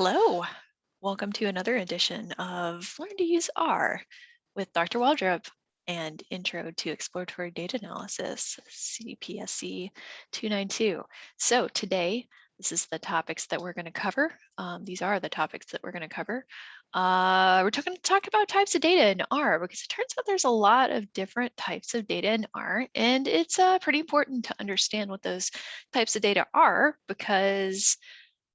Hello, welcome to another edition of Learn to Use R with Dr. Waldrop and Intro to Exploratory Data Analysis, CPSC 292. So today, this is the topics that we're going to cover. Um, these are the topics that we're going to cover. Uh, we're going to talk about types of data in R because it turns out there's a lot of different types of data in R and it's uh, pretty important to understand what those types of data are because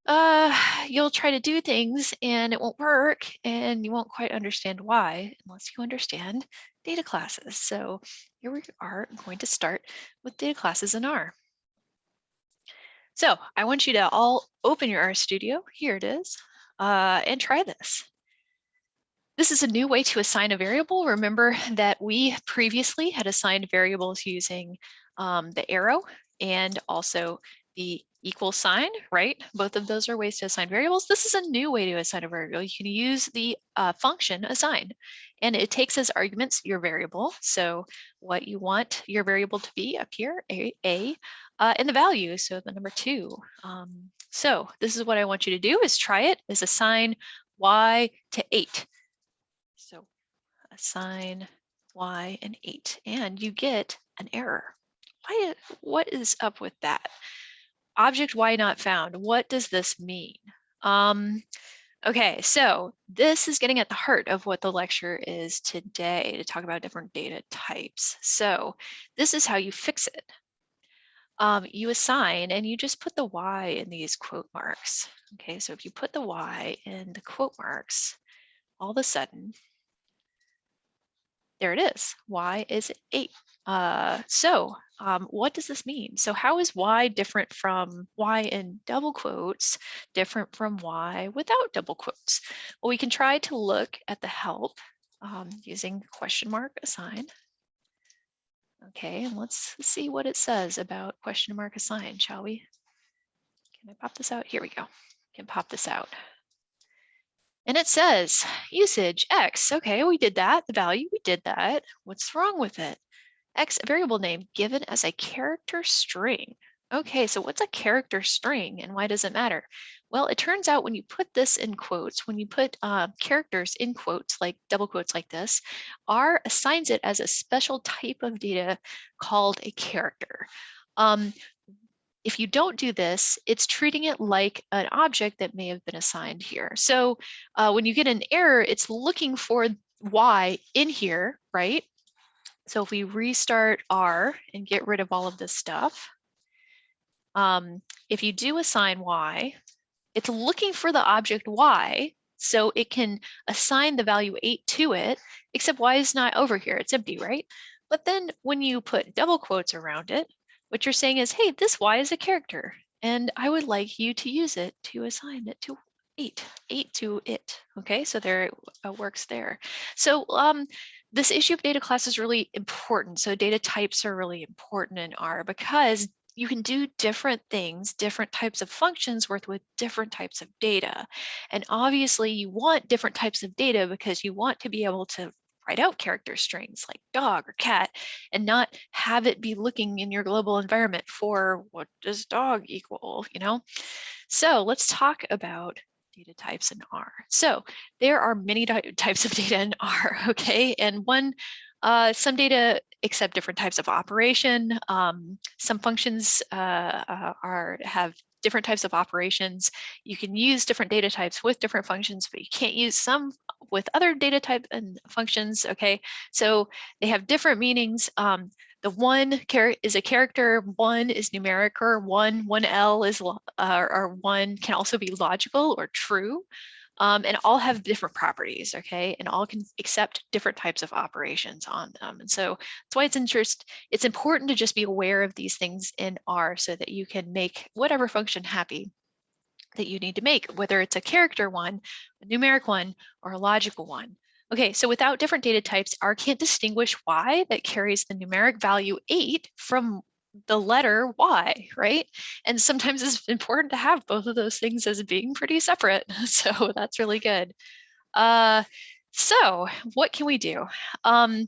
uh, you'll try to do things and it won't work and you won't quite understand why unless you understand data classes. So here we are going to start with data classes in R. So I want you to all open your RStudio, here it is, uh, and try this. This is a new way to assign a variable. Remember that we previously had assigned variables using um, the arrow and also the equal sign, right? Both of those are ways to assign variables. This is a new way to assign a variable. You can use the uh, function assign, and it takes as arguments your variable. So what you want your variable to be up here, a, a uh, and the value, so the number two. Um, so this is what I want you to do is try it, is assign y to eight. So assign y and eight, and you get an error. Why, what is up with that? Object y not found. What does this mean? Um, okay, so this is getting at the heart of what the lecture is today to talk about different data types. So this is how you fix it. Um, you assign and you just put the y in these quote marks. Okay, so if you put the y in the quote marks, all of a sudden, there it is, y is eight. Uh, so um, what does this mean? So how is y different from y in double quotes, different from y without double quotes? Well, we can try to look at the help um, using question mark assign. Okay, and let's see what it says about question mark assign, shall we? Can I pop this out? Here we go. Can pop this out. And it says usage X. Okay, we did that. The value, we did that. What's wrong with it? X variable name given as a character string. Okay, so what's a character string and why does it matter? Well, it turns out when you put this in quotes, when you put uh, characters in quotes, like double quotes like this, R assigns it as a special type of data called a character. Um, if you don't do this, it's treating it like an object that may have been assigned here. So uh, when you get an error, it's looking for Y in here, right? So if we restart R and get rid of all of this stuff, um, if you do assign Y, it's looking for the object Y, so it can assign the value 8 to it, except Y is not over here, it's empty, right? But then when you put double quotes around it, what you're saying is, hey, this Y is a character, and I would like you to use it to assign it to eight, eight to it. Okay, so there it works there. So um, this issue of data class is really important. So data types are really important in R because you can do different things, different types of functions worth with different types of data. And obviously you want different types of data because you want to be able to write out character strings like dog or cat and not have it be looking in your global environment for what does dog equal, you know? So let's talk about data types in R. So there are many types of data in R, okay? And one, uh, some data accept different types of operation. Um, some functions uh, uh, are have different types of operations. You can use different data types with different functions, but you can't use some with other data type and functions, okay? So they have different meanings. Um, the one is a character, one is numeric, or one, one L is, uh, or one can also be logical or true. Um, and all have different properties, okay? And all can accept different types of operations on them. And so that's why it's interest, it's important to just be aware of these things in R so that you can make whatever function happy that you need to make, whether it's a character one, a numeric one, or a logical one. Okay, so without different data types, R can't distinguish Y that carries the numeric value eight from the letter Y, right? And sometimes it's important to have both of those things as being pretty separate. So that's really good. Uh, so what can we do? Um,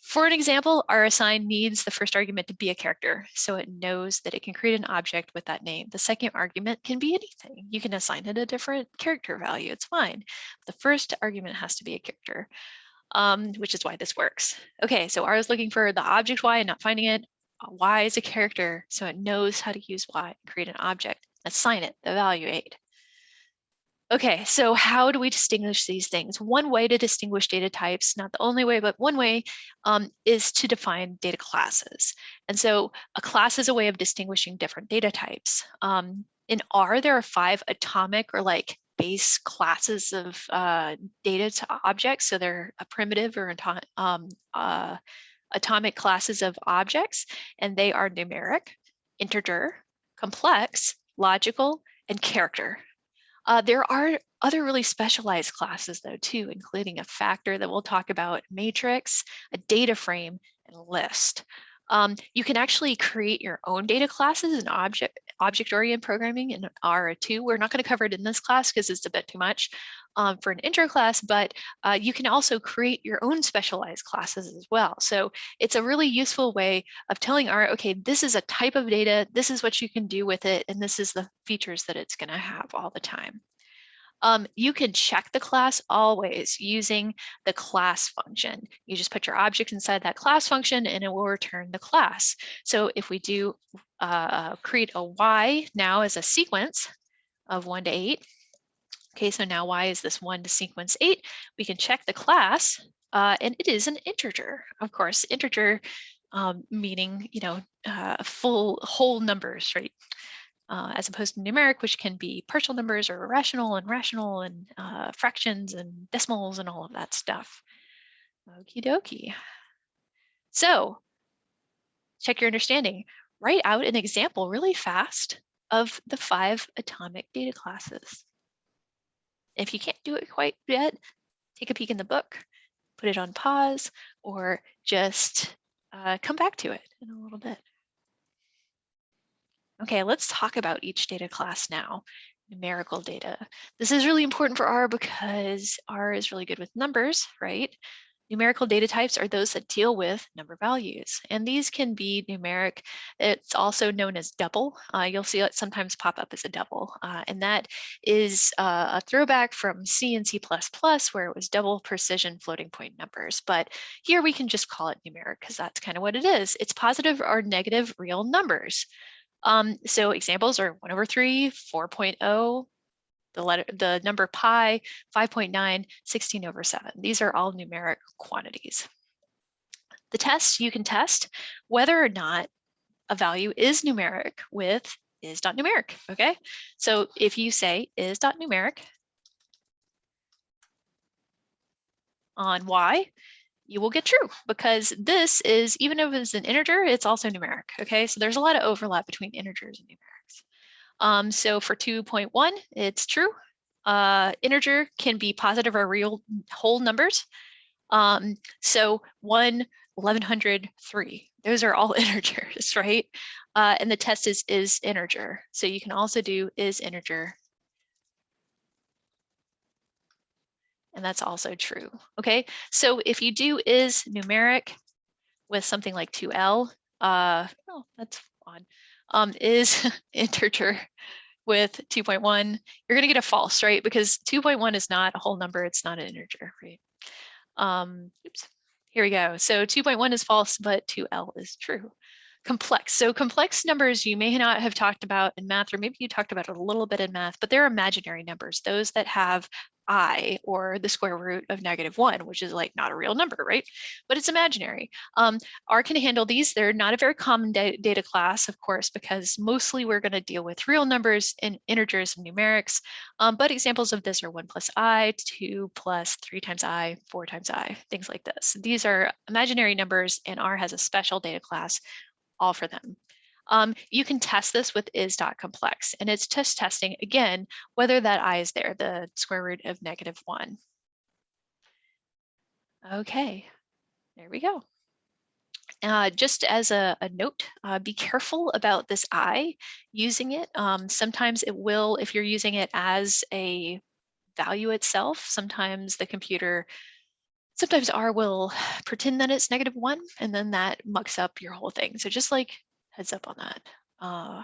For an example, our assign needs the first argument to be a character, so it knows that it can create an object with that name. The second argument can be anything. You can assign it a different character value, it's fine. The first argument has to be a character, um, which is why this works. Okay, so R is looking for the object Y and not finding it. Y is a character, so it knows how to use Y and create an object. Assign it the value 8. Okay, so how do we distinguish these things? One way to distinguish data types, not the only way, but one way um, is to define data classes. And so a class is a way of distinguishing different data types. Um, in R, there are five atomic or like base classes of uh, data to objects. So they're a primitive or um, uh, atomic classes of objects, and they are numeric, integer, complex, logical, and character. Uh, there are other really specialized classes though too, including a factor that we'll talk about, matrix, a data frame, and list. Um, you can actually create your own data classes and object object-oriented programming in R2. We're not going to cover it in this class because it's a bit too much um, for an intro class, but uh, you can also create your own specialized classes as well. So it's a really useful way of telling R, okay, this is a type of data, this is what you can do with it, and this is the features that it's going to have all the time. Um, you can check the class always using the class function. You just put your object inside that class function and it will return the class. So if we do uh, create a Y now as a sequence of one to eight, okay, so now Y is this one to sequence eight, we can check the class uh, and it is an integer. Of course, integer um, meaning, you know, uh, full whole numbers, right? Uh, as opposed to numeric, which can be partial numbers or rational and rational and uh, fractions and decimals and all of that stuff. Okie dokie. So check your understanding. Write out an example really fast of the five atomic data classes. If you can't do it quite yet, take a peek in the book, put it on pause, or just uh, come back to it in a little bit. Okay, let's talk about each data class now. Numerical data. This is really important for R because R is really good with numbers, right? Numerical data types are those that deal with number values, and these can be numeric. It's also known as double. Uh, you'll see it sometimes pop up as a double, uh, and that is uh, a throwback from C and C++, where it was double precision floating point numbers. But here we can just call it numeric because that's kind of what it is. It's positive or negative real numbers. Um, so examples are 1 over 3, 4.0, the letter, the number pi, 5.9, 16 over 7. These are all numeric quantities. The test, you can test whether or not a value is numeric with is.numeric, okay? So if you say is.numeric on y, you will get true because this is, even if it's an integer, it's also numeric, okay? So there's a lot of overlap between integers and numerics. Um, so for 2.1, it's true. Uh, integer can be positive or real whole numbers. Um, so 1, 1103, those are all integers, right? Uh, and the test is is integer. So you can also do is integer and that's also true. Okay, so if you do is numeric with something like 2L, uh, oh, that's odd, um, is integer with 2.1, you're gonna get a false, right? Because 2.1 is not a whole number, it's not an integer, right? Um, oops, here we go. So 2.1 is false, but 2L is true complex. So complex numbers you may not have talked about in math, or maybe you talked about it a little bit in math, but they're imaginary numbers, those that have i or the square root of negative one, which is like not a real number, right? But it's imaginary. Um, R can handle these. They're not a very common da data class, of course, because mostly we're going to deal with real numbers and integers and numerics. Um, but examples of this are one plus i, two plus three times i, four times i, things like this. These are imaginary numbers and R has a special data class all for them. Um, you can test this with is.complex and it's just testing again, whether that i is there, the square root of negative one. Okay, there we go. Uh, just as a, a note, uh, be careful about this i using it. Um, sometimes it will, if you're using it as a value itself, sometimes the computer sometimes R will pretend that it's negative one and then that mucks up your whole thing. So just like heads up on that. Uh,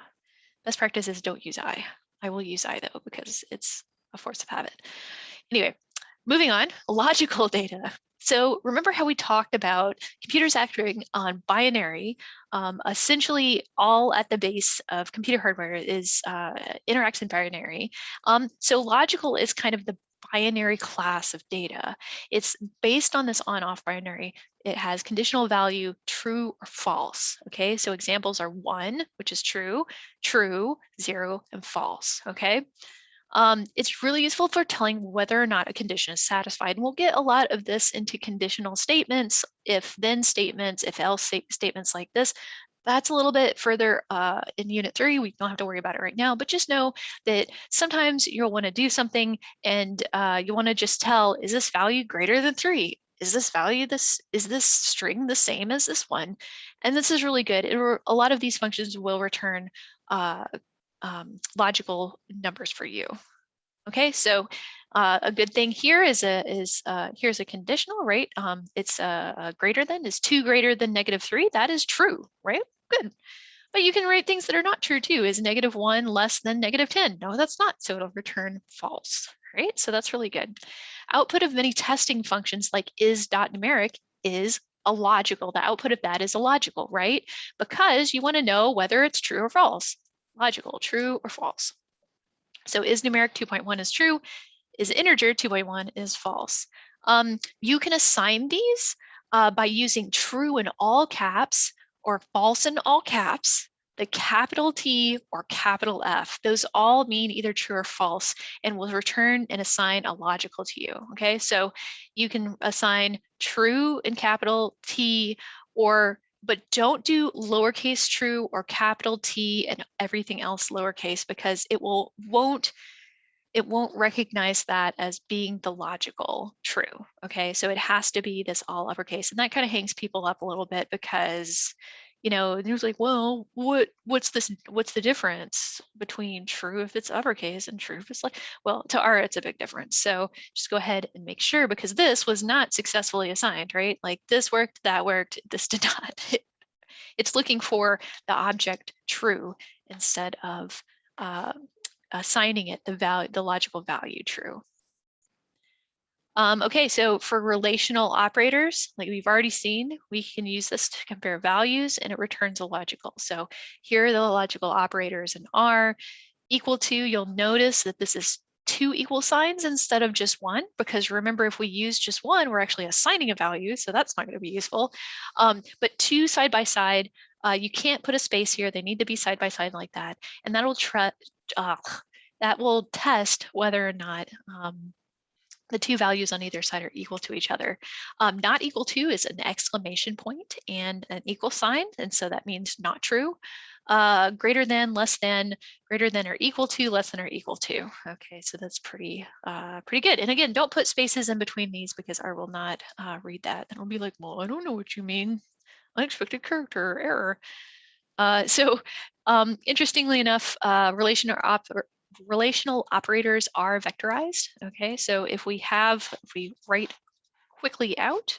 best practice is don't use I. I will use I though because it's a force of habit. Anyway, moving on, logical data. So remember how we talked about computers acting on binary, um, essentially all at the base of computer hardware is uh, interacts in binary. Um, so logical is kind of the binary class of data. It's based on this on-off binary. It has conditional value true or false. Okay, so examples are one, which is true, true, zero, and false. Okay, um, it's really useful for telling whether or not a condition is satisfied. And we'll get a lot of this into conditional statements, if then statements, if else statements like this. That's a little bit further uh, in unit three. We don't have to worry about it right now, but just know that sometimes you'll want to do something and uh, you want to just tell, is this value greater than three? Is this value this, is this string the same as this one? And this is really good. It, a lot of these functions will return uh, um, logical numbers for you. Okay, so uh, a good thing here is a is uh, here's a conditional, right? Um, it's uh, greater than is two greater than negative three. That is true, right? But you can write things that are not true too. Is negative one less than negative 10? No, that's not. So it'll return false, right? So that's really good. Output of many testing functions like is dot numeric is a logical. The output of that is a logical, right? Because you want to know whether it's true or false logical, true or false. So is numeric 2.1 is true, is integer 2.1 is false. Um, you can assign these uh, by using true in all caps or false in all caps, the capital T or capital F. Those all mean either true or false and will return and assign a logical to you. Okay, so you can assign true in capital T or but don't do lowercase true or capital T and everything else lowercase because it will won't it won't recognize that as being the logical true. Okay, so it has to be this all uppercase, and that kind of hangs people up a little bit because you know, was like, well, what what's this what's the difference between true if it's uppercase and true if it's like, well, to R it's a big difference. So just go ahead and make sure because this was not successfully assigned, right? Like this worked, that worked, this did not. it's looking for the object true instead of uh, assigning it the value, the logical value true. Um, okay, so for relational operators, like we've already seen, we can use this to compare values and it returns a logical. So here are the logical operators in R. Equal to, you'll notice that this is two equal signs instead of just one, because remember, if we use just one, we're actually assigning a value, so that's not going to be useful. Um, but two side by side, uh, you can't put a space here. They need to be side by side like that. And that'll uh, that will test whether or not um, the two values on either side are equal to each other. Um, not equal to is an exclamation point and an equal sign, and so that means not true. Uh, greater than, less than, greater than or equal to, less than or equal to. Okay, so that's pretty uh, pretty good. And again, don't put spaces in between these because I will not uh, read that. And I'll be like, well, I don't know what you mean. Unexpected character error. Uh, so um, interestingly enough, uh, op relational operators are vectorized. Okay, so if we have, if we write quickly out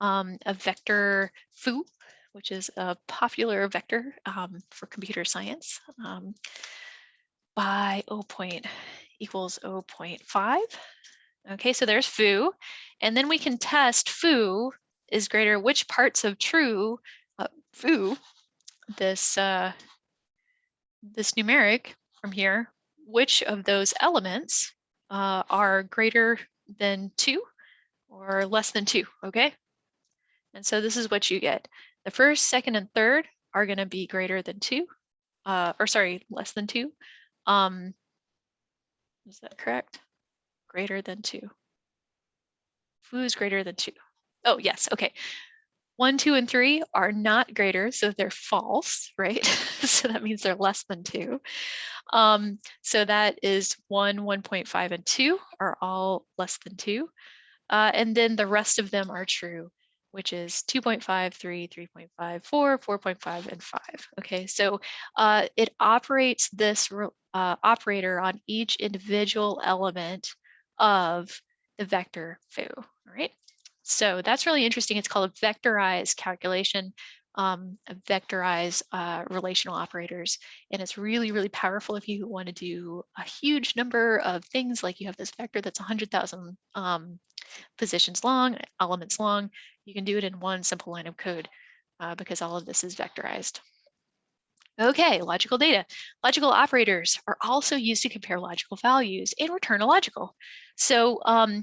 um, a vector foo, which is a popular vector um, for computer science, um, by 0 point equals 0 0.5. Okay, so there's foo, and then we can test foo is greater, which parts of true uh, foo, this uh, this numeric from here which of those elements uh, are greater than two or less than two, okay? And so this is what you get. The first, second, and third are gonna be greater than two, uh, or sorry, less than two. Um, is that correct? Greater than two. Foo is greater than two. Oh, yes, okay. One, two, and three are not greater, so they're false, right? so that means they're less than two. Um, so that is one, 1.5, and two are all less than two. Uh, and then the rest of them are true, which is 2.5, 3, 3.5, 4, 4.5, and 5. Okay, so uh, it operates this uh, operator on each individual element of the vector foo, all right? So that's really interesting. It's called a vectorized calculation, um, a vectorized uh, relational operators. And it's really, really powerful if you want to do a huge number of things, like you have this vector that's 100,000 um, positions long, elements long. You can do it in one simple line of code uh, because all of this is vectorized. Okay, logical data. Logical operators are also used to compare logical values and return a logical. So um,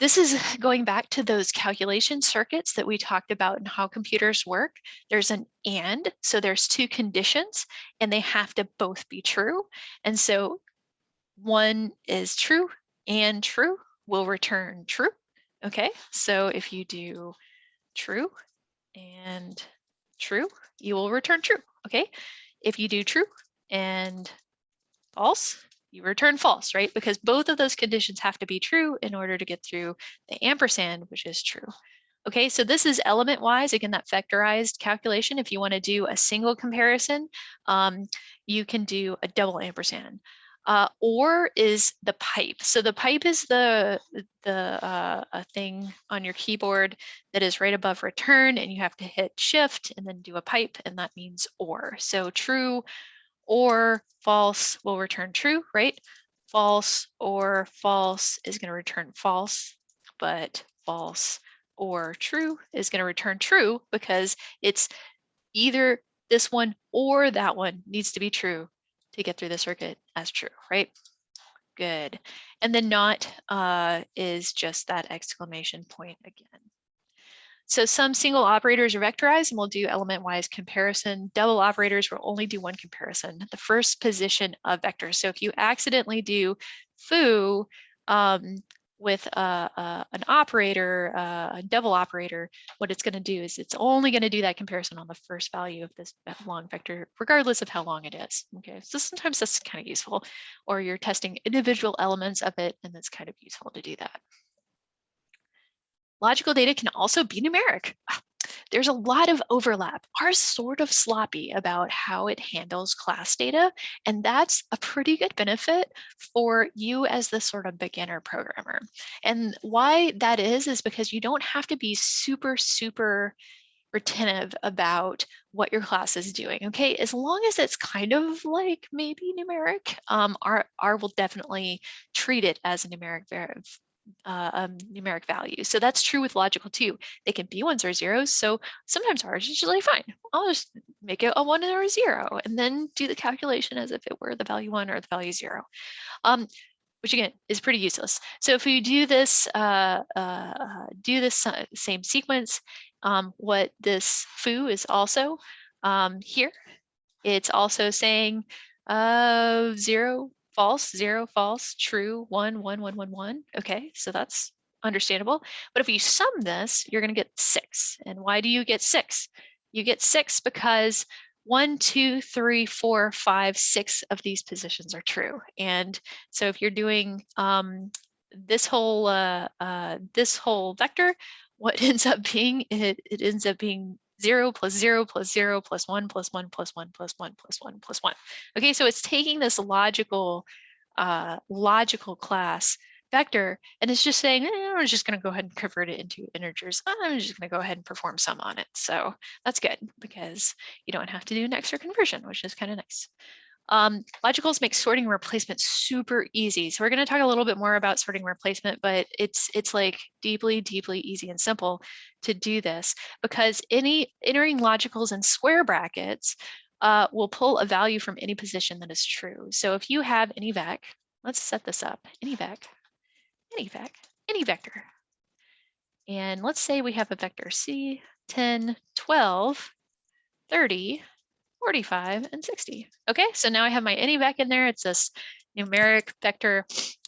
this is going back to those calculation circuits that we talked about and how computers work. There's an and, so there's two conditions and they have to both be true. And so one is true and true will return true. Okay, so if you do true and true, you will return true. Okay, if you do true and false, you return false, right? Because both of those conditions have to be true in order to get through the ampersand, which is true. Okay, so this is element wise, again, that vectorized calculation. If you want to do a single comparison, um, you can do a double ampersand. Uh, or is the pipe. So the pipe is the, the uh, thing on your keyboard that is right above return and you have to hit shift and then do a pipe and that means or. So true or false will return true, right? False or false is going to return false, but false or true is going to return true because it's either this one or that one needs to be true to get through the circuit as true, right? Good. And then not uh, is just that exclamation point again. So some single operators are vectorized and we'll do element-wise comparison. Double operators will only do one comparison, the first position of vectors. So if you accidentally do foo, um, with an operator, a double operator, what it's going to do is it's only going to do that comparison on the first value of this long vector, regardless of how long it is. Okay, so sometimes that's kind of useful, or you're testing individual elements of it, and it's kind of useful to do that. Logical data can also be numeric. There's a lot of overlap. R's sort of sloppy about how it handles class data, and that's a pretty good benefit for you as the sort of beginner programmer. And why that is, is because you don't have to be super, super retentive about what your class is doing. Okay, as long as it's kind of like maybe numeric, um, R, R will definitely treat it as a numeric uh, um, numeric value. So that's true with logical too. They can be ones or zeros. So sometimes ours is usually fine. I'll just make it a one or a zero and then do the calculation as if it were the value one or the value zero. Um, which again is pretty useless. So if we do this, uh, uh, do this same sequence, um, what this foo is also um, here, it's also saying uh, zero false, zero, false, true, one, one, one, one, one. Okay, so that's understandable. But if you sum this, you're going to get six. And why do you get six? You get six because one, two, three, four, five, six of these positions are true. And so if you're doing um, this whole uh, uh, this whole vector, what ends up being it, it ends up being 0 plus 0 plus 0 plus 1 plus 1 plus 1 plus 1 plus 1 plus 1. Okay, so it's taking this logical, uh, logical class vector and it's just saying, eh, I'm just going to go ahead and convert it into integers. I'm just going to go ahead and perform sum on it. So that's good because you don't have to do an extra conversion, which is kind of nice. Um, logicals make sorting replacement super easy. So we're going to talk a little bit more about sorting replacement, but it's it's like deeply, deeply easy and simple to do this because any entering logicals in square brackets uh, will pull a value from any position that is true. So if you have any vec, let's set this up, any vec, any vec, any vector. And let's say we have a vector C, 10, 12, 30, 45 and 60. Okay, so now I have my any vec in there. It's this numeric vector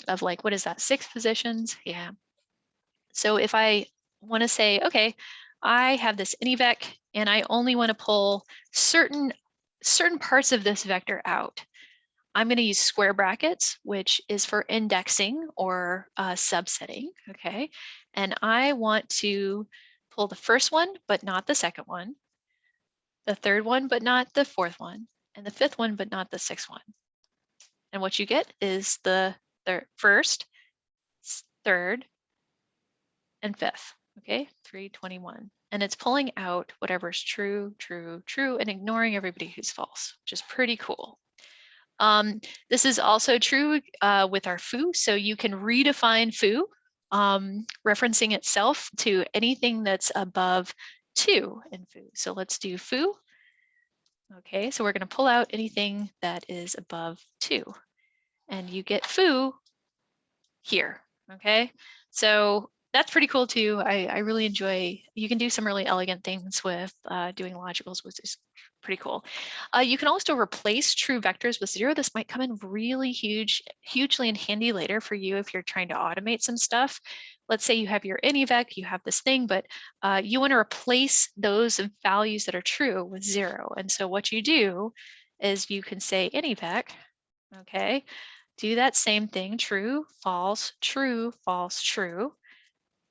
of like, what is that, six positions? Yeah. So if I want to say, okay, I have this any vec and I only want to pull certain certain parts of this vector out. I'm going to use square brackets, which is for indexing or uh, subsetting, okay? And I want to pull the first one, but not the second one the third one, but not the fourth one, and the fifth one, but not the sixth one. And what you get is the first, third, and fifth. okay, 321. And it's pulling out whatever's true, true, true, and ignoring everybody who's false, which is pretty cool. Um, this is also true uh, with our foo. So you can redefine foo, um, referencing itself to anything that's above two in foo. So let's do foo. Okay, so we're going to pull out anything that is above two. And you get foo here. Okay, so that's pretty cool too. I, I really enjoy, you can do some really elegant things with uh, doing logicals, which is pretty cool. Uh, you can also replace true vectors with zero. This might come in really huge, hugely and handy later for you if you're trying to automate some stuff. Let's say you have your anyvec, you have this thing, but uh, you want to replace those values that are true with zero. And so what you do is you can say anyvec, okay, do that same thing, true, false, true, false, true,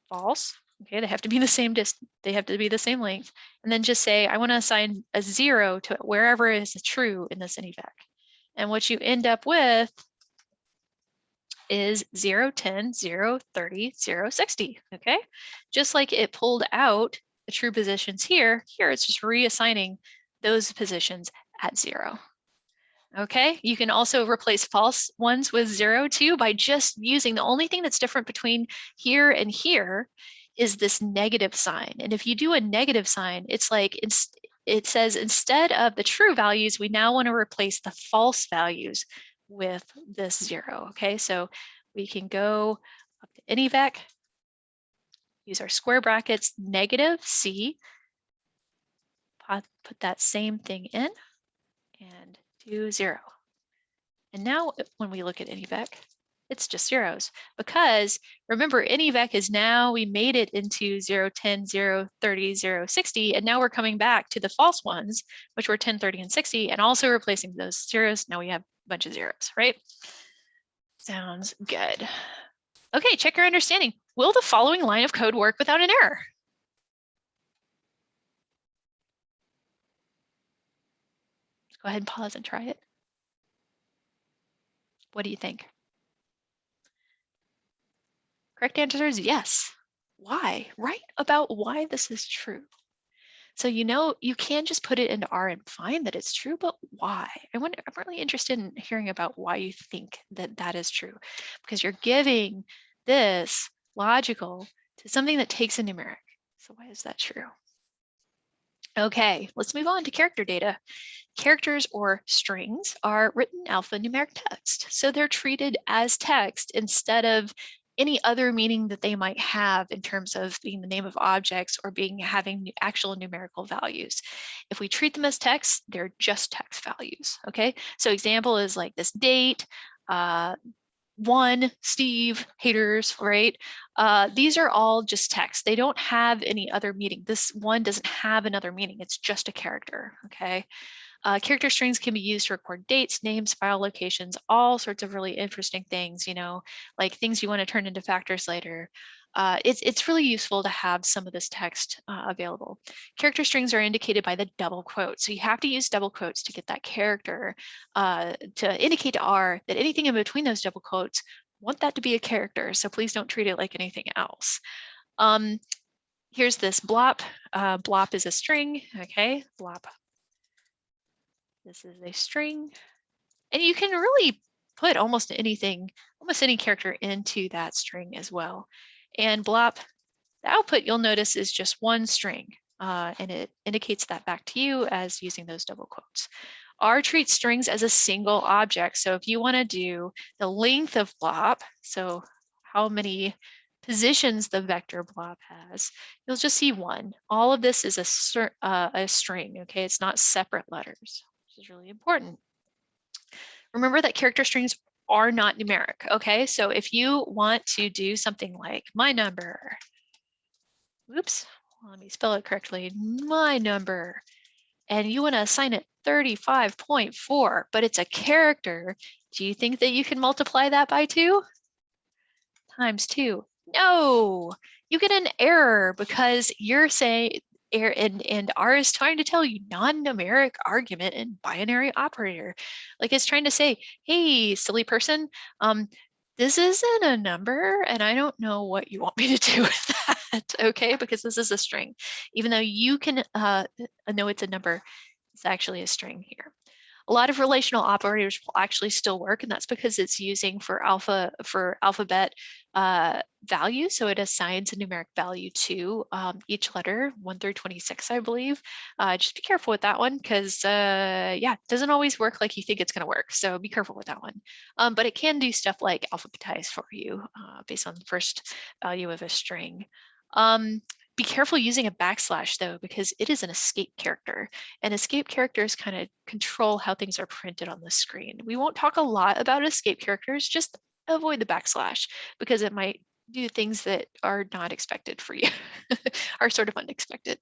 false, Okay, they have to be the same distance. They have to be the same length. And then just say, I want to assign a zero to wherever is true in this anyvec. And what you end up with is 0, 10, 0, 30, 0, 60. Okay, just like it pulled out the true positions here, here it's just reassigning those positions at zero. Okay, you can also replace false ones with zero too by just using the only thing that's different between here and here is this negative sign. And if you do a negative sign, it's like it's, it says instead of the true values, we now want to replace the false values with this zero. Okay, so we can go up to anyvec, use our square brackets, negative C, put that same thing in and do zero. And now when we look at anyvec, it's just zeros because remember anyvec is now we made it into 0 10 0 30 0 60 and now we're coming back to the false ones which were 10 30 and 60 and also replacing those zeros now we have a bunch of zeros right? Sounds good. Okay check your understanding. Will the following line of code work without an error go ahead and pause and try it what do you think Correct answer is yes. Why? Write about why this is true. So you know you can just put it into R and find that it's true, but why? I wonder, I'm really interested in hearing about why you think that that is true, because you're giving this logical to something that takes a numeric. So why is that true? Okay, let's move on to character data. Characters or strings are written alphanumeric text. So they're treated as text instead of any other meaning that they might have in terms of being the name of objects or being having actual numerical values. If we treat them as text, they're just text values, okay? So example is like this date, uh, one, Steve, haters, right? Uh, these are all just text. They don't have any other meaning. This one doesn't have another meaning. It's just a character, okay? Uh, character strings can be used to record dates, names, file locations, all sorts of really interesting things, you know, like things you want to turn into factors later. Uh, it's, it's really useful to have some of this text uh, available. Character strings are indicated by the double quote. So you have to use double quotes to get that character uh, to indicate to R that anything in between those double quotes, want that to be a character. So please don't treat it like anything else. Um, here's this blop. Uh, blop is a string, okay, blop this is a string. And you can really put almost anything, almost any character into that string as well. And blop, the output you'll notice is just one string. Uh, and it indicates that back to you as using those double quotes. R treats strings as a single object. So if you want to do the length of blop, so how many positions the vector blop has, you'll just see one. All of this is a, uh, a string, okay? It's not separate letters is really important. Remember that character strings are not numeric, okay? So if you want to do something like my number, oops, let me spell it correctly, my number, and you want to assign it 35.4, but it's a character, do you think that you can multiply that by two? Times two. No, you get an error because you're saying and, and R is trying to tell you non-numeric argument and binary operator. Like it's trying to say, hey, silly person, um, this isn't a number and I don't know what you want me to do with that, okay? Because this is a string. Even though you can uh, know it's a number, it's actually a string here. A lot of relational operators will actually still work, and that's because it's using for alpha for alphabet uh, value. So it assigns a numeric value to um, each letter, 1 through 26, I believe. Uh, just be careful with that one because, uh, yeah, it doesn't always work like you think it's going to work. So be careful with that one. Um, but it can do stuff like alphabetize for you uh, based on the first value of a string. Um, be careful using a backslash though, because it is an escape character and escape characters kind of control how things are printed on the screen. We won't talk a lot about escape characters, just avoid the backslash because it might do things that are not expected for you, are sort of unexpected.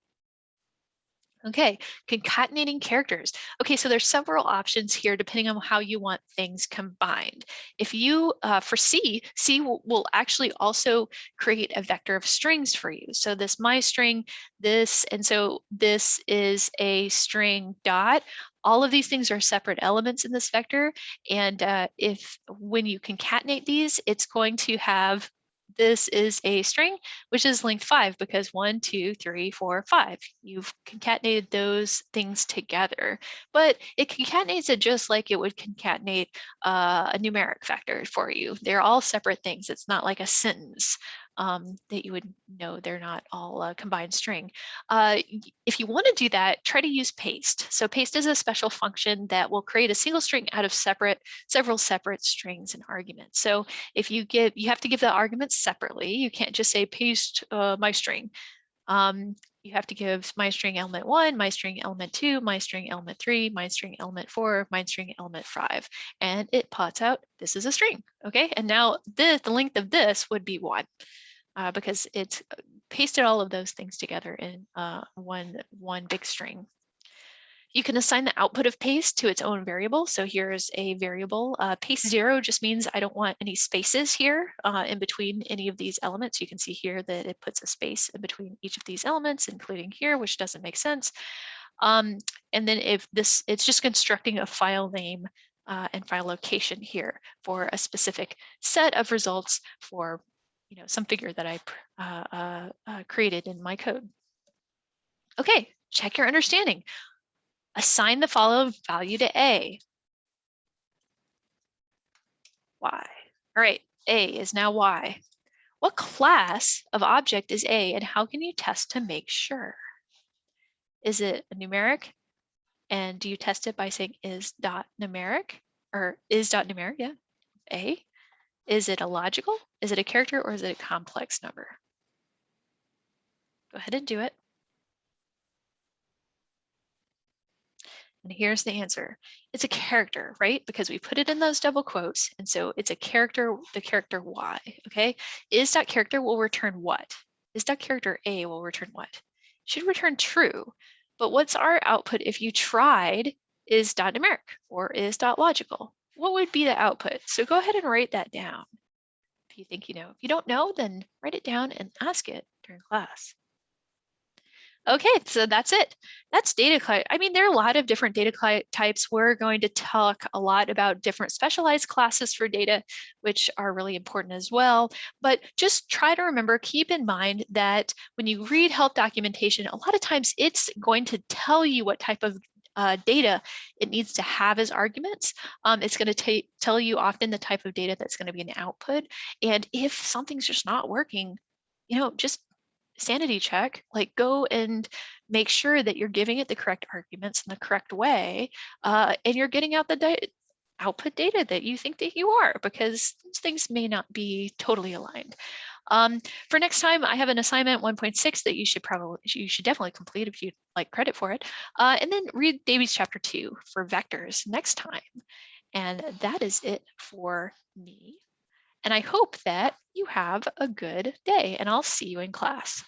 Okay, concatenating characters. Okay, so there's several options here depending on how you want things combined. If you, uh, for C, C will, actually also create a vector of strings for you. So this my string, this, and so this is a string dot. All of these things are separate elements in this vector. And uh, if when you concatenate these, it's going to have this is a string, which is length five because one, two, three, four, five. You've concatenated those things together, but it concatenates it just like it would concatenate uh, a numeric factor for you. They're all separate things. It's not like a sentence um, that you would know they're not all a combined string. Uh, if you want to do that, try to use paste. So paste is a special function that will create a single string out of separate, several separate strings and arguments. So if you give, you have to give the arguments separately. You can't just say paste uh, my string. Um, you have to give my string element one, my string element two, my string element three, my string element four, my string element five, and it pots out, this is a string, okay? And now this, the length of this would be one uh, because it's uh, pasted all of those things together in uh, one, one big string. You can assign the output of paste to its own variable. So here's a variable. Uh, paste zero just means I don't want any spaces here uh, in between any of these elements. You can see here that it puts a space in between each of these elements, including here, which doesn't make sense. Um, and then if this, it's just constructing a file name uh, and file location here for a specific set of results for you know, some figure that I uh, uh, uh, created in my code. Okay, check your understanding. Assign the following value to A. Y. All right, A is now Y. What class of object is A and how can you test to make sure? Is it a numeric? And do you test it by saying is dot numeric or is dot numeric? Yeah, A. Is it a logical? Is it a character or is it a complex number? Go ahead and do it. And here's the answer. It's a character, right? Because we put it in those double quotes. And so it's a character, the character Y, okay? Is dot character will return what? Is dot character A will return what? Should return true. But what's our output if you tried is dot numeric or is dot logical? what would be the output? So go ahead and write that down. If you think you know, if you don't know, then write it down and ask it during class. Okay, so that's it. That's data. I mean, there are a lot of different data types. We're going to talk a lot about different specialized classes for data, which are really important as well. But just try to remember, keep in mind that when you read help documentation, a lot of times it's going to tell you what type of uh, data it needs to have as arguments. Um, it's going to tell you often the type of data that's going to be an output. And if something's just not working, you know, just sanity check, like go and make sure that you're giving it the correct arguments in the correct way, uh, and you're getting out the output data that you think that you are, because things may not be totally aligned. Um, for next time, I have an assignment 1.6 that you should probably, you should definitely complete if you'd like credit for it. Uh, and then read Davies chapter two for vectors next time. And that is it for me. And I hope that you have a good day and I'll see you in class.